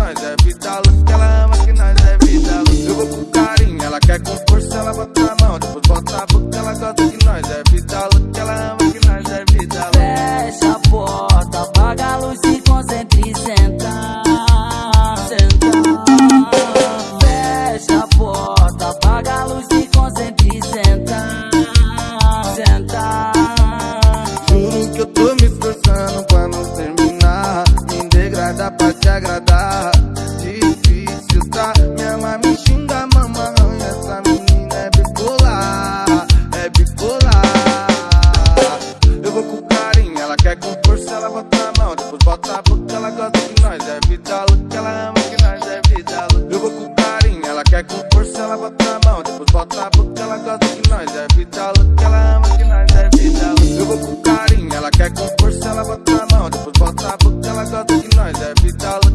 nós é vida louca. Ela ama que nós é vida louca. Eu vou com carinho, ela quer com força, ela bota a mão. Depois bota a boca, ela gosta que nós é vida louca. Ela ama que nós é vida louca. Fecha a porta, apaga a luz e concentre e senta. Senta. Fecha a porta, apaga a luz e concentre e senta. Senta. Juro que eu tô me esforçando pra não terminar. Me degradar pra te agradar. capital